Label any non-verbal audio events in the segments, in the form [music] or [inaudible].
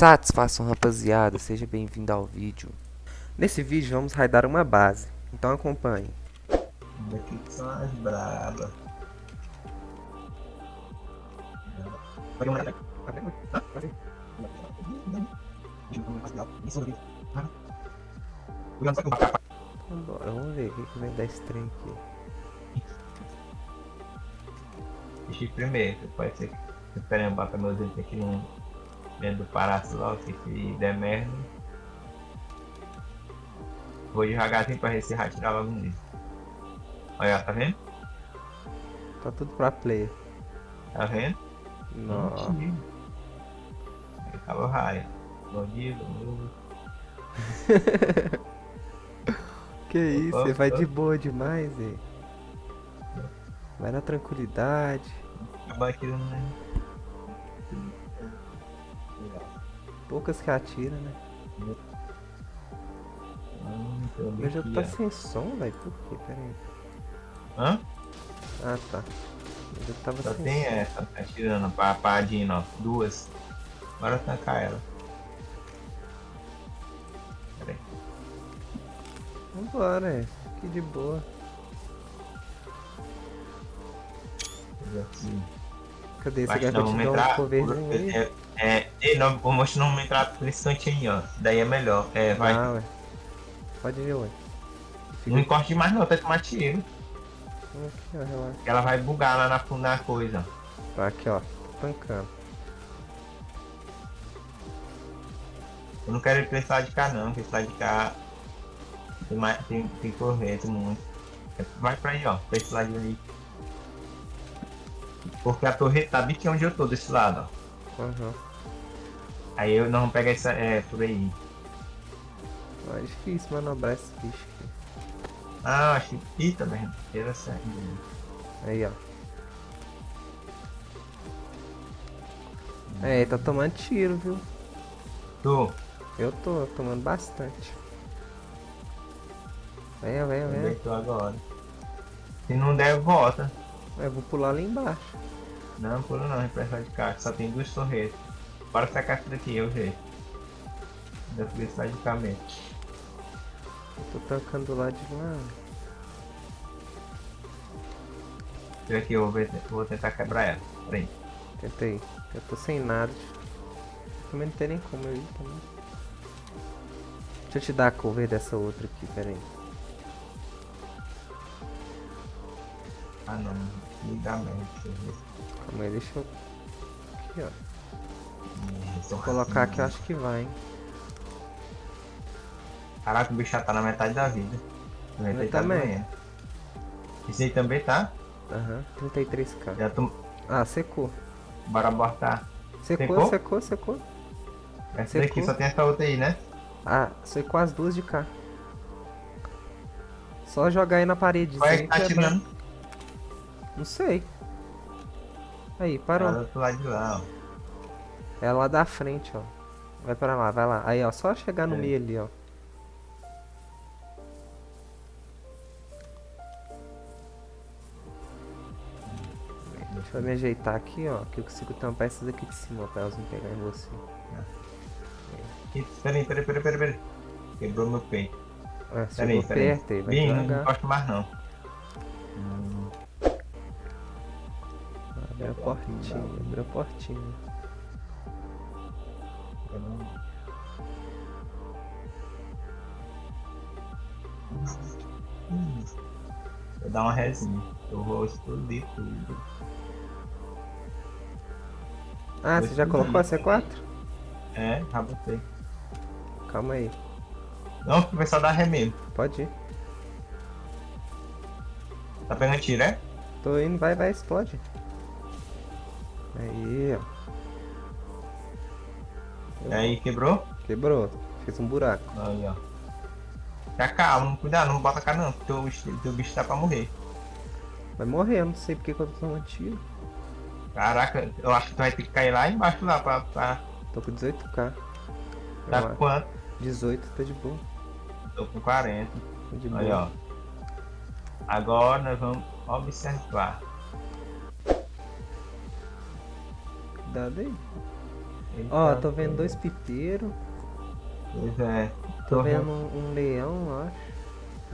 Satisfação rapaziada, seja bem-vindo ao vídeo. Nesse vídeo vamos raidar uma base, então acompanhe. Daqui que são as brabas. Vambora, vamos ver o que, que vem da estranha aqui. Deixa primeiro, pode ser que esperando botar meus dedos aqui no dentro do que se der merda. Vou devagarzinho pra ver se tirar logo nisso. Olha, tá vendo? Tá tudo pra player. Tá vendo? Nossa. Acabou. Bom dia, bom dia. [laughs] Que isso, você vai de boa demais, hein? Vai na tranquilidade. Acabou aquilo, né? Poucas que atira, né? Hum, jogo aqui, tá sem som, velho. Por quê? Pera aí. Hã? Ah, tá. Meu jogo tava Só sem tem som. essa, tá tirando pra Padina, ó. Duas. Bora tancar ela. Pera aí. Vambora, é. Que de boa. Assim. Cadê esse Mas garoto dar um coverzinho aí? É, é, ei, não, vou mostrar não entrar por esse cantinho, ó. Daí é melhor. É, vai. Ah, ué. Pode ir, ué. Fica Não encoste demais não, até tomar tiro. aqui, ó, relaxa. Que ela vai bugar lá na, na coisa. Tá aqui, ó. Tancando. Eu não quero ir pra esse lado de cá não, porque esse lado de cá tem, mais, tem, tem corrente muito. Vai pra aí, ó, pra esse lado ali. Porque a torre tá bem aqui onde eu tô, desse lado, ó. Aham. Aí eu não vou pegar essa, é, por aí. Ah, É difícil manobrar esse bicho aqui. Ah, acho que... Eita, merda. Era certo. Aí, ó. É, tá tomando tiro, viu? Tô. Eu tô tomando bastante. Venha, venha, venha. tô agora? Se não der, volta. Eu vou pular lá embaixo. Não, pula não, repressão de cá, só tem duas torretas. Bora sacar essa daqui, eu jeito. Da felicidade de mesmo. Eu tô tancando do lado de lá. Esse aqui eu vou, ver- vou tentar quebrar ela. Peraí. Tentei. Eu tô sem nada. Também não tem nem como eu ir também. Deixa eu te dar a cover dessa outra aqui, pera aí. Ah não, me dá merda. Calma aí, deixa eu. Aqui, ó. Hum, tô Vou colocar aqui, eu acho que vai, hein? Caraca, o bicho já tá na metade da vida. Eu tá também. Esse aí também tá? Aham, 33k. Já tô. Ah, secou. Bora abortar. Secou, Secou? secou, secou. Essa Secou. daqui só tem essa outra aí, né? Ah, secou as duas de cá. Só jogar aí na parede. Qual é que tá atirando? Não sei. Aí, parou. Ah, do outro lado de lá, ó. É lá da frente, ó. Vai pra lá, vai lá. Aí, ó, só chegar no É. meio ali, ó. Deixa eu me ajeitar aqui, ó. Que eu consigo tampar essas aqui de cima, ó, pra elas não pegarem em você. Ih, Peraí, peraí, peraí, peraí, peraí. Quebrou meu peito. Ah, Peraí, peraí. perto aí, vai Bem, não gosto mais não. Hum, Abre a portinha, abre a portinha. Não- Hum, Vou dar uma resinha. Eu vou explodir tudo. Ah, Vou você já colocou a C4? É, já botei. Calma aí. Não, o pessoal dá remédio. Pode ir. Tá pegando tiro, é? Tô indo, vai, vai, explode. Aí, ó. E aí, quebrou? Quebrou. Fez um buraco. Aí, ó. Já calma, cuidado, não bota cá não, porque teu, bicho- teu bicho tá pra morrer. Vai morrer, eu não sei porque que eu tô tomando tiro. Caraca, eu acho que tu vai ter que cair lá embaixo lá pra. pra... Tô com 18k. Tá com quanto? 18, tá de boa. Tô com 40. Tá de Aí, boa. ó. Agora nós vamos observar. Cuidado aí. Ele Ó, tô vendo dois pipeiros. Pois é. Tô vendo um, um leão, eu acho.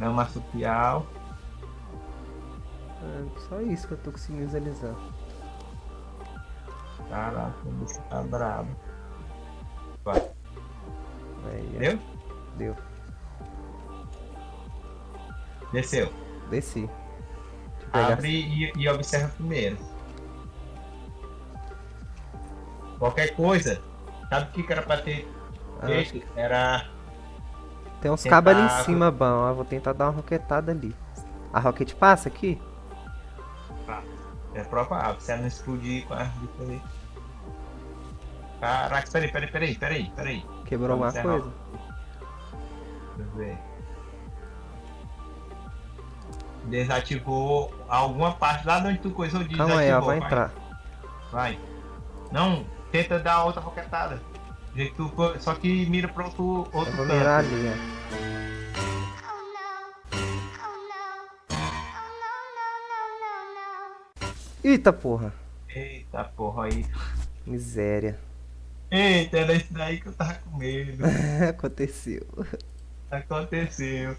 É um marsupial. É só isso que eu tô conseguindo visualizar. Caraca, o bicho tá brabo. Vai. Aí, ó. Deu? Deu. Desceu. Desci. Abre e, e observa primeiro. Qualquer coisa. Sabe o que que era pra ter Ah? Era. Tem uns Tentar- cabos ali em cima, bom. Ó, vou tentar dar uma roquetada ali. A rocket passa aqui? É provável, se ela não explodir com a bicha ali. Caraca, peraí, peraí, peraí, peraí, peraí. Quebrou alguma Vamos encerrar. coisa? Deixa eu ver. Desativou alguma parte lá de onde tu coisou desativou. Calma aí, ó, vai vai. entrar. Vai. Não, tenta dar outra roquetada. Tu Só que mira pro outro, outro Eu vou canto. mirar ali, no. Eita porra. Eita porra aí. Miséria. Eita, era isso daí que eu tava com medo. [laughs] Aconteceu. Aconteceu.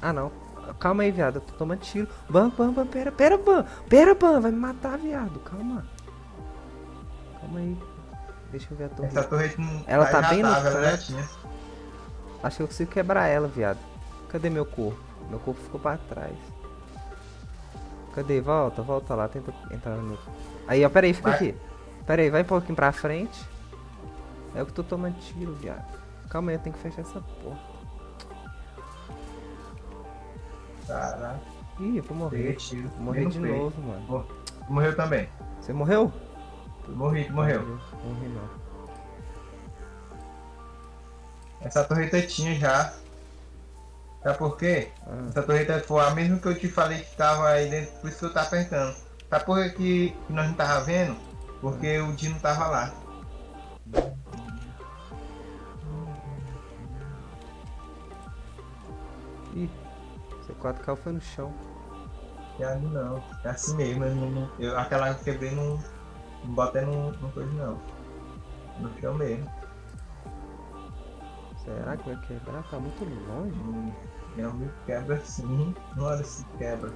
Ah não. Calma aí, viado. Eu tô tomando tiro. Bam, bam, bam. Pera, pera, bam. Pera, bam. Vai me matar, viado. Calma. Calma aí. Deixa eu ver a torre. Essa torre não Ela tá bem no canto. tinha. Acho que eu consigo quebrar ela, viado. Cadê meu corpo? Meu corpo ficou pra trás. Cadê? Volta, volta lá. Tenta entrar no meu. Aí, ó. Pera aí, fica Vai. aqui. Pera aí, vai um pouquinho pra frente. É eu que tô tomando tiro, viado. Calma aí, eu tenho que fechar essa porta. Caraca, Ih, eu vou morrer. tiro. Morrer de novo, mano. Morreu também. Você morreu? Morri, tu morreu. Morri não. Essa torreta tinha já. Sabe por quê? Ah, Essa torreta foi a mesma que eu te falei que tava aí dentro, por isso que eu tava apertando. Sabe por que, que nós não tava vendo? Porque o Dino tava lá. Ih, C4 caiu foi no chão. E ali não, é assim mesmo. Eu, não- eu- aquela que eu quebrei não, não botei no, no coisa não. No chão mesmo. Será que vai quebrar? Tá muito longe. Hum, Meu amigo quebra sim. Não olha se quebra.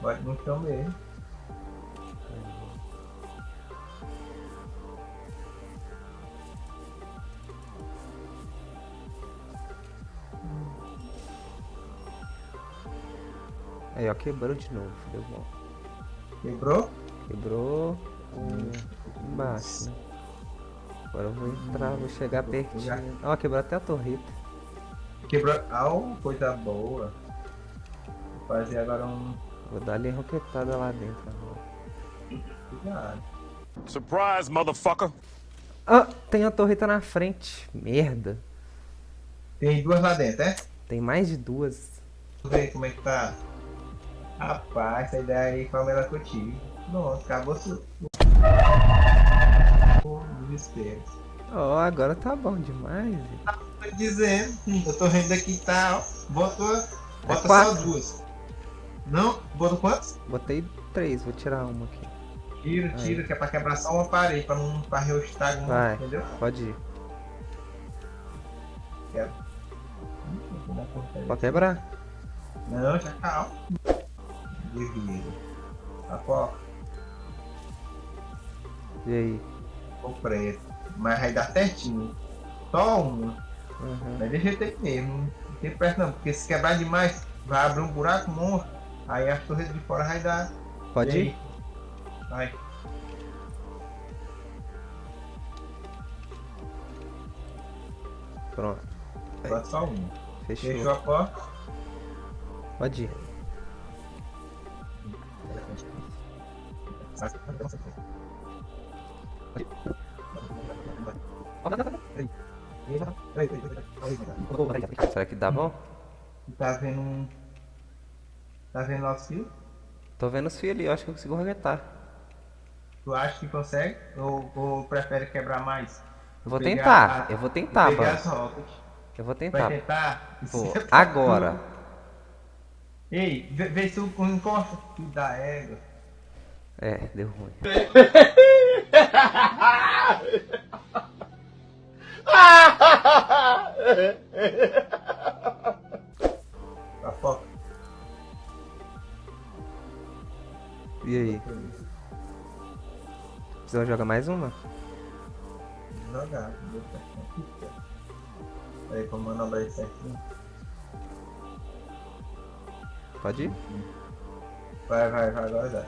Bota no chão mesmo. Aí, ó, quebrou de novo. Deu bom. Quebrou? Quebrou embaixo? Agora eu vou entrar, vou chegar pertinho. Ó, quebrou até a torreta. Quebrou. Ah, coisa boa. Vou fazer agora um. Vou dar ali a roquetada lá dentro agora. Cuidado. Surprise, motherfucker. Ah, tem a torreta na frente. Merda. Tem duas lá dentro, é? Tem mais de duas. Vamos ver como é que tá. Rapaz, essa ideia aí foi a melhor que eu tive. Pronto, acabou Ó, agora tá bom demais. Tô dizendo, eu tô vendo aqui tá, ó. Botou, bota só quatro. duas. Não? Botou quantos? Botei três, vou tirar uma aqui. Tira, Aí. tira, que é pra quebrar só uma parede, pra não varrer o estrago, Vai. entendeu? Pode ir. Quebra. Pode quebrar. Não, já calma. Devido. Tá bom, E aí? ficou preto. Mas vai dar certinho. Só uma. Uhum. Mas deixa ter mesmo. Não tem pressa não, porque se quebrar demais, vai abrir um buraco monstro. Aí as torres de fora vai dar. Pode ir? aí? Vai. Pronto. Bota só uma. Fechou. Fechou a porta. Pode ir. Será que dá bom? Tá vendo um. Tá vendo nosso fio? Tô vendo os fios ali, eu acho que eu consigo arrebentar. Tu acha que consegue? Ou, ou prefere quebrar mais? Eu vou Pegar tentar, a- eu vou tentar, Pegar mano. Eu vou Vai tentar. tentar? Vou. Isso é Agora. Ei, vê, vê se tu encosta. Da égua. É, deu ruim. [laughs] A foca. E aí? Precisa jogar mais uma? Jogar. Peraí, como manobrar isso aqui. Pode ir? Vai, vai, vai, agora dá.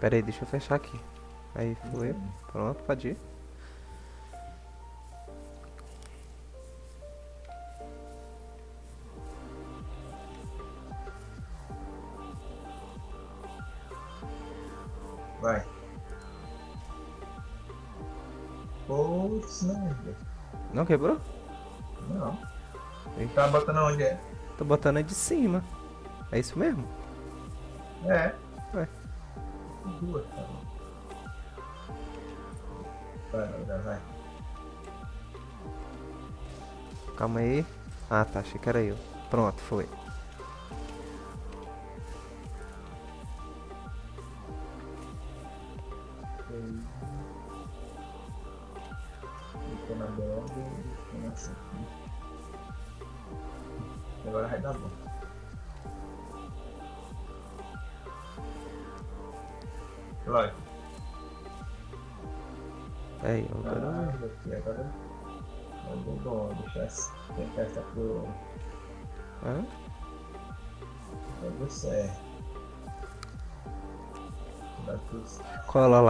Pera aí, deixa eu fechar aqui. Aí foi. Pronto, pode ir. Vai. Putz, não. Não quebrou? Não. Tá botando onde é? Tô botando de cima. É isso mesmo? É. Ué. Duas, tá vai, vai, vai. Calma aí. Ah, tá. Achei que era eu. Pronto, foi.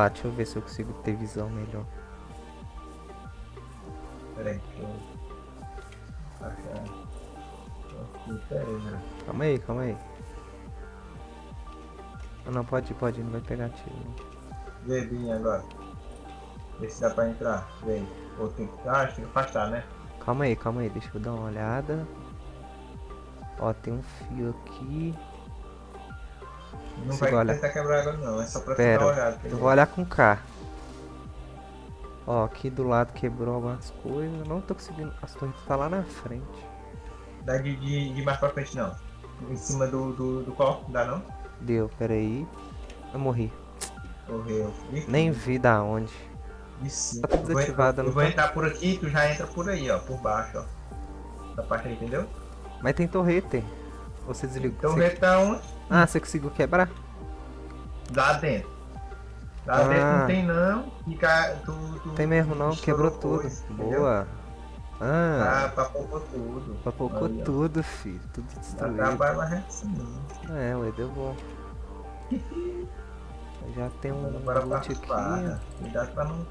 Lá, deixa eu ver se eu consigo ter visão melhor. Pera aí, deixa eu. Achar. Aqui, pera aí, né? Calma aí, calma aí. Ah, não, pode ir, pode ir, não vai pegar tiro. não. Vê, Binha, agora. Vê se dá pra entrar. Vem. Ou tem que. Ah, tem que afastar, né? Calma aí, calma aí, deixa eu dar uma olhada. Ó, tem um fio aqui. Não Siga, vai olha. tentar quebrar agora, não. É só pra Pera, dar uma olhada. Eu vou olhar com K. Ó, aqui do lado quebrou algumas coisas. Não tô conseguindo. As torres tá lá na frente. Dá de, de, de mais pra frente, não. Em cima do, do, do copo, dá não? Deu, peraí. Eu morri. Morreu. Nem vi da onde. Isso. Tá tudo Eu vou- desativado, Eu não vou tá? entrar por aqui, tu já entra por aí, ó. Por baixo, ó. Essa parte aí, entendeu? Mas tem torrete. Você desligou. Então você- onde? Ah, você conseguiu quebrar? Lá dentro. Lá Ah. dentro não tem não. Fica. Tu, tu, Tem mesmo não, quebrou tudo. coisa? Boa. Ah, Ah, papocou tudo. papocou ó. tudo, filho. Tudo Dá destruído. trabalho, mas é assim. É, ué, deu bom. [laughs] Já tem um Agora loot aqui. Cuidado pra não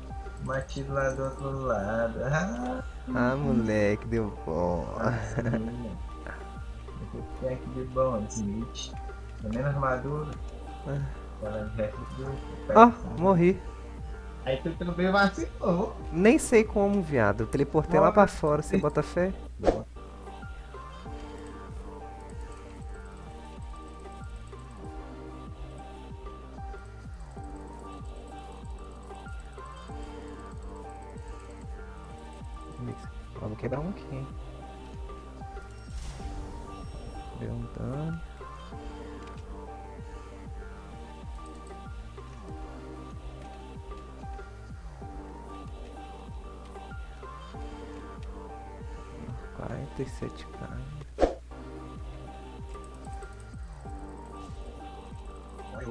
tiro lá do outro lado. Ah, [laughs] Ah, moleque, deu bom. assim, [laughs] que tem aqui de bom? Smith. A armadura? Ah. É tudo. Ó, morri. Aí tu também vacilou. Nem sei como, viado. Eu teleportei lá Bora. pra fora, você bota fé? Ó,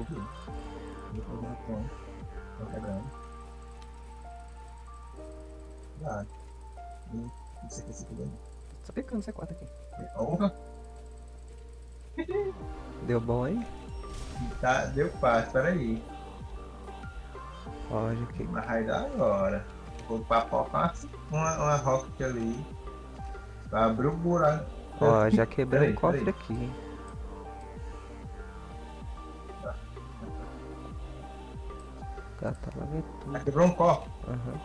Vi. Depois eu tomo. Tô pegando. Lá. E isso aqui, isso aqui dentro. Só picando C4 aqui. Honra. Deu bom aí? Tá, deu fácil, peraí. Pode aqui. Mas vai dar agora. Vou papocar uma, uma rocket ali. Pra abrir o buraco. Ó, já quebrei o cofre peraí. aqui, Tá, tá tudo. Ah, Quebrou um copo. Aham.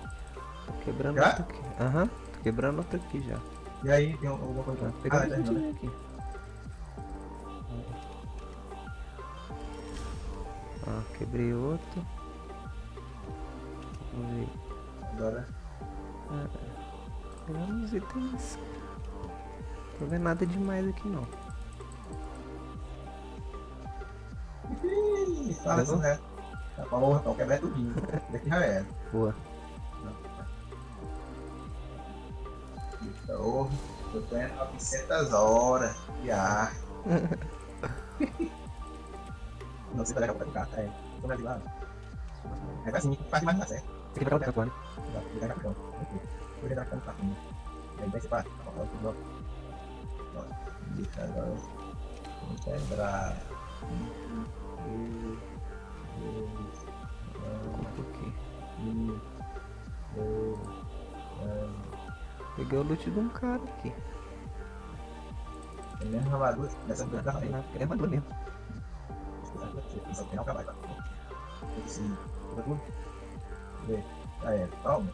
Tô quebrando Já? outro aqui. Aham. Tô quebrando outro aqui já. E aí, tem alguma Tá coisa? pegando Ah, tudo terminou. aqui. Ah, quebrei outro. Vamos ver. Agora. Pegando os itens. Tô vendo nada demais aqui não. Isso, fala isso, né? Tá bom, então quebra tudinho. Daqui já era. Boa. Tô, tô tendo 900 horas de ar. Não sei se vai dar pra ficar, é. Tô na vilada. É assim que faz mais dar certo. Você quer pegar o tatuagem? Dá pra ligar na cama. Vou ligar na cama, tá ruim. Aí vai separar. Tá bom, tudo bom. Ó, Deixa agora. Vamos quebrar. Peguei o loot de um cara aqui. É mesmo armadura dessa coisa da Não, é armadura mesmo. Não tá? Esse. tudo. Vê. Ah, é. Calma.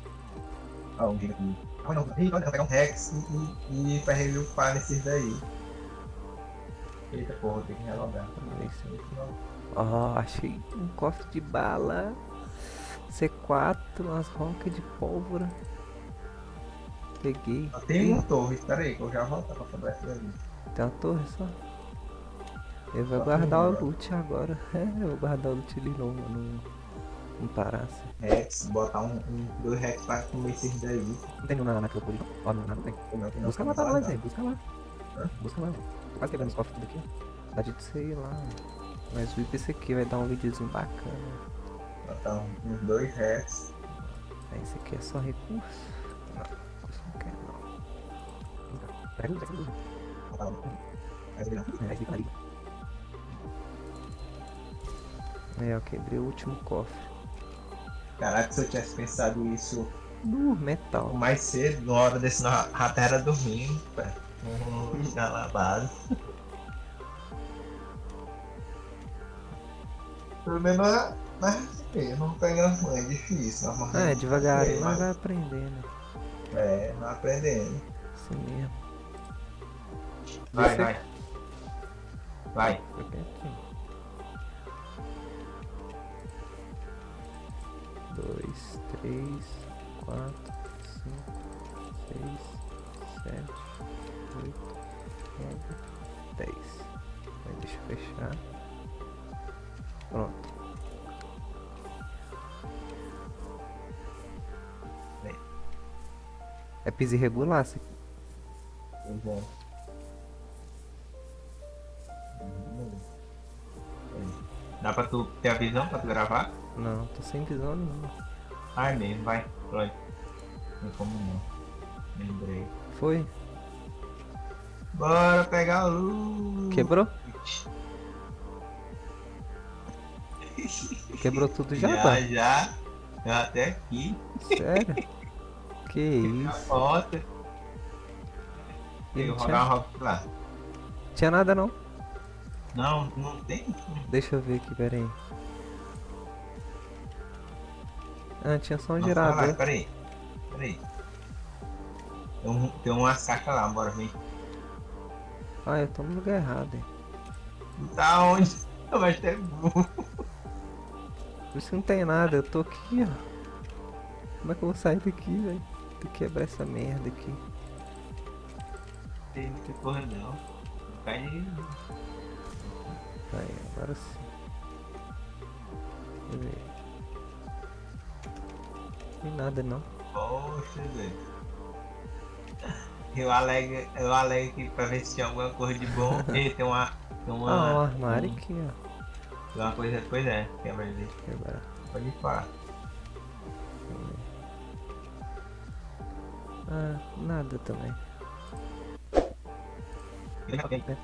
Ah, um giga aqui. Ah, não. Ih, olha, vou pegar um Rex e, e, pra ele upar nesses daí. Eita porra, ter que relogar. Esse Ó, achei um cofre de bala. C4, umas rocas de pólvora. Peguei. Só tem uma torre, espera aí, que eu já voltar pra quebrar essa daí. Tem uma torre só. Eu vou Só guardar o loot agora. É, [laughs] eu vou guardar o loot ali no, no, no parácio. Rex, botar um, um dois Rex pra comer esses daí. Não tem nenhum na necropolis. Ó, não, não tem. Não Busca lá tá guardado? aí. Busca lá. Hã? Busca lá. Quase quebrando os cofres tudo aqui. Dá de ir lá. Mas o esse aqui vai dar um videozinho bacana. Botar um- uns dois Rex. Aí esse aqui é só recurso. Não, recurso não quero não. Pega o pega o Botar um. Mas ele não. É, eu quebrei o último cofre. Caraca, se eu tivesse pensado isso Uh, metal. mais cedo, na hora desse na rato era dormindo, pé. Vamos na lá base. Pelo menos na- na receber, não pegando ruim, é difícil. Mas Ah, é devagarinho, É, mas mas- vai aprendendo. É, não aprendendo. Assim mesmo. Vai, Você- vai. Vai. Aqui. Dois, três, quatro, cinco, seis, sete, oito, nove, dez. Aí deixa eu fechar. Piso irregular, se Pois é. Dá pra tu ter a visão pra tu gravar? Não, tô sem visão nenhuma. Ah, é mesmo, vai. Pronto. Não como não. Lembrei. Foi? Bora pegar o loot. Quebrou? [laughs] Quebrou tudo já, já, pá? já. Já até aqui. Sério? [laughs] que isso? foto. E Eu tinha, lá. tinha nada não. Não, não tem. Deixa eu ver aqui, pera aí. Ah, tinha só um Não, gerador. fala, Peraí. Peraí. Tem, um, tem uma saca lá, bora vir. Ah, eu tô no lugar errado, hein. Tá onde? Vai ter burro. Por isso que não tem nada, eu tô aqui, ó. Como é que eu vou sair daqui, velho? Que quebrar essa merda aqui. Tem muita porra não. Cai aí. Aí, agora sim. Deixa eu ver. Não tem nada não. Poxa, velho. Eu alego, eu alego aqui pra ver se tinha alguma coisa de bom. [laughs] Ei, tem uma. Tem uma. Ah, o armário um- aqui, ó. Tem uma coisa. Pois é, quebra ali. Quebrar. Pode falar. Ah, nada também. É.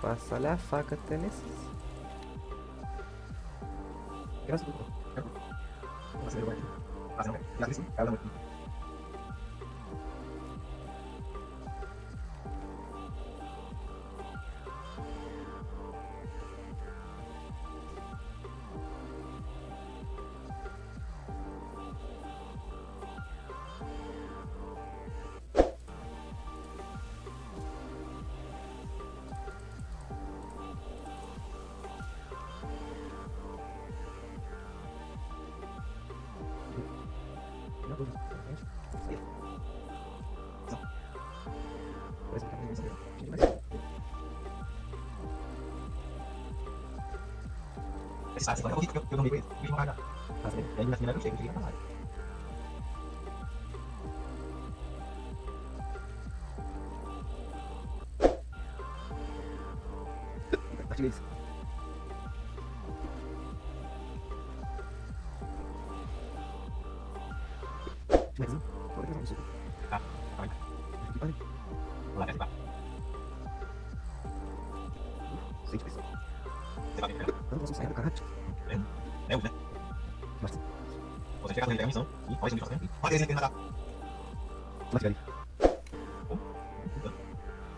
Passar a faca até nesses. Graças a Deus. Nossa, eu Hasta luego. Eu eu dormi com ele, fiz uma cagada. E aí na final eu chego, eu cheguei na live. Ativa isso. Mais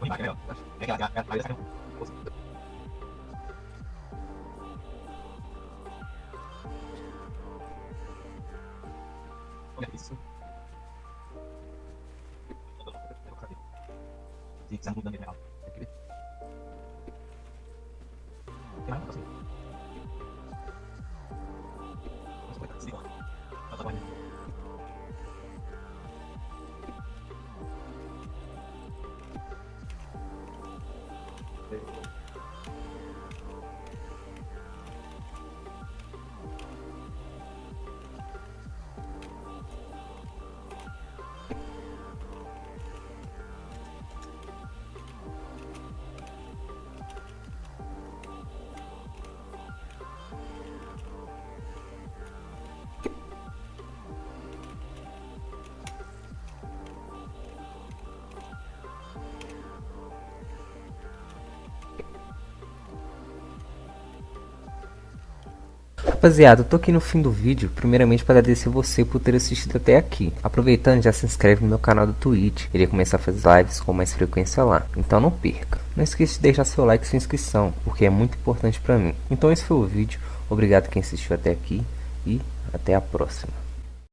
Vou embaixo, é melhor. É que a a- a- a- sai não. Olha isso. Sim, você Rapaziada, eu tô aqui no fim do vídeo, primeiramente para agradecer você por ter assistido até aqui. Aproveitando, já se inscreve no meu canal do Twitch, irei começar a fazer lives com mais frequência lá, então não perca. Não esqueça de deixar seu like e sua inscrição, porque é muito importante para mim. Então esse foi o vídeo, obrigado quem assistiu até aqui e até a próxima.